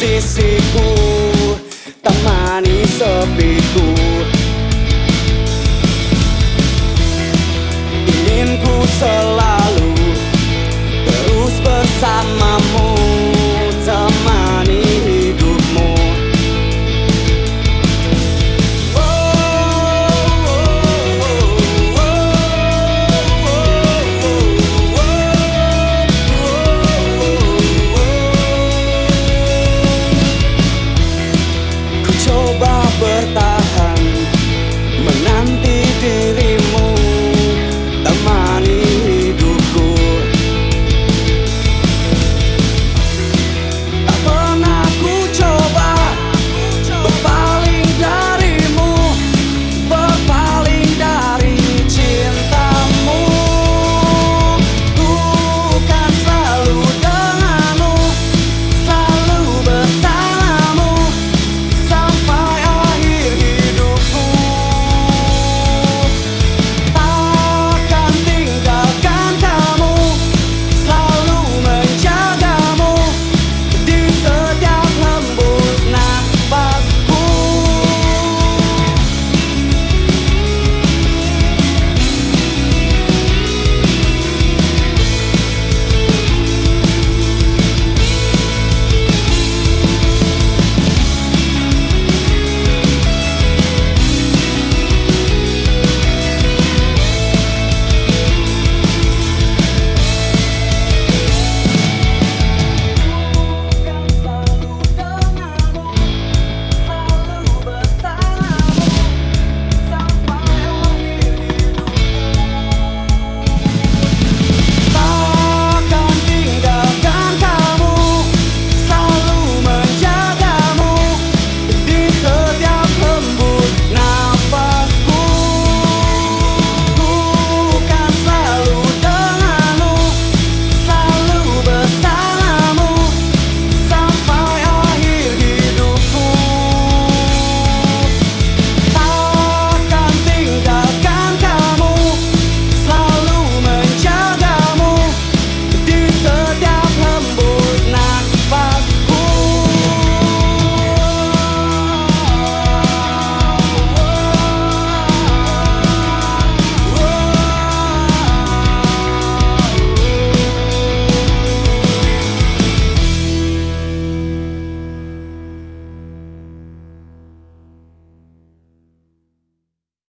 sisiku temani sepiku.